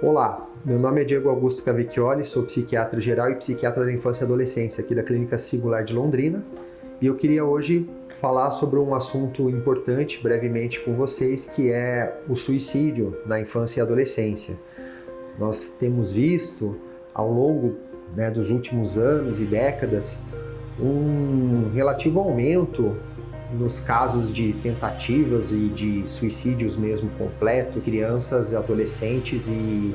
Olá, meu nome é Diego Augusto Cavicchioli, sou psiquiatra geral e psiquiatra da infância e adolescência aqui da Clínica Singular de Londrina e eu queria hoje falar sobre um assunto importante brevemente com vocês que é o suicídio na infância e adolescência. Nós temos visto ao longo né, dos últimos anos e décadas um relativo aumento nos casos de tentativas e de suicídios mesmo completo, crianças, adolescentes e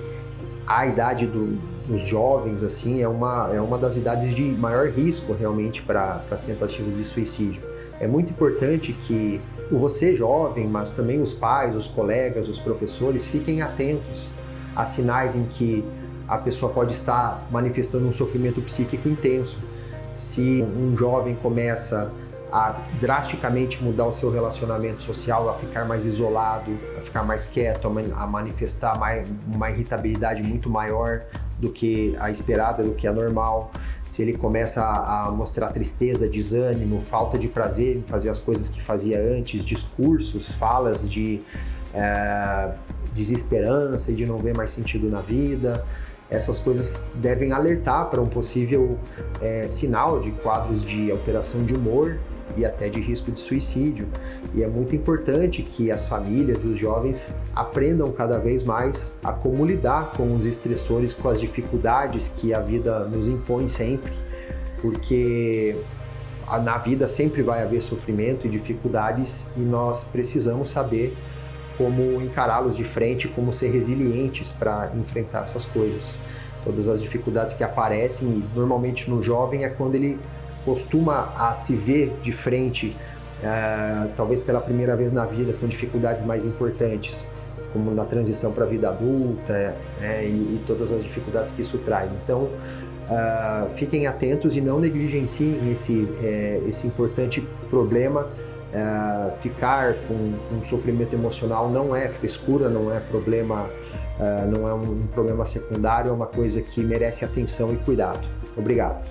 a idade do, dos jovens assim é uma, é uma das idades de maior risco realmente para as tentativas de suicídio. É muito importante que você jovem, mas também os pais, os colegas, os professores fiquem atentos a sinais em que a pessoa pode estar manifestando um sofrimento psíquico intenso. Se um jovem começa a drasticamente mudar o seu relacionamento social, a ficar mais isolado, a ficar mais quieto, a manifestar mais, uma irritabilidade muito maior do que a esperada, do que a normal. Se ele começa a, mostrar tristeza, desânimo, falta de prazer em fazer as coisas que fazia antes, discursos, falas de é, desesperança e de não ver mais sentido na vida, essas coisas devem alertar para um possível é, sinal de quadros de alteração de humor e até de risco de suicídio. E é muito importante que as famílias e os jovens aprendam cada vez mais a como lidar com os estressores, com as dificuldades que a vida nos impõe sempre, porque na vida sempre vai haver sofrimento e dificuldades e nós precisamos saber como encará-los de frente, como ser resilientes para enfrentar essas coisas. Todas as dificuldades que aparecem, normalmente no jovem, é quando ele costuma a se ver de frente, é, talvez pela primeira vez na vida, com dificuldades mais importantes, como na transição para a vida adulta é, e, e, todas as dificuldades que isso traz. Então, fiquem atentos e não negligenciem esse, é, esse importante problema. Ficar com um sofrimento emocional não é frescura, não é problema, não é um problema secundário, é uma coisa que merece atenção e cuidado. Obrigado.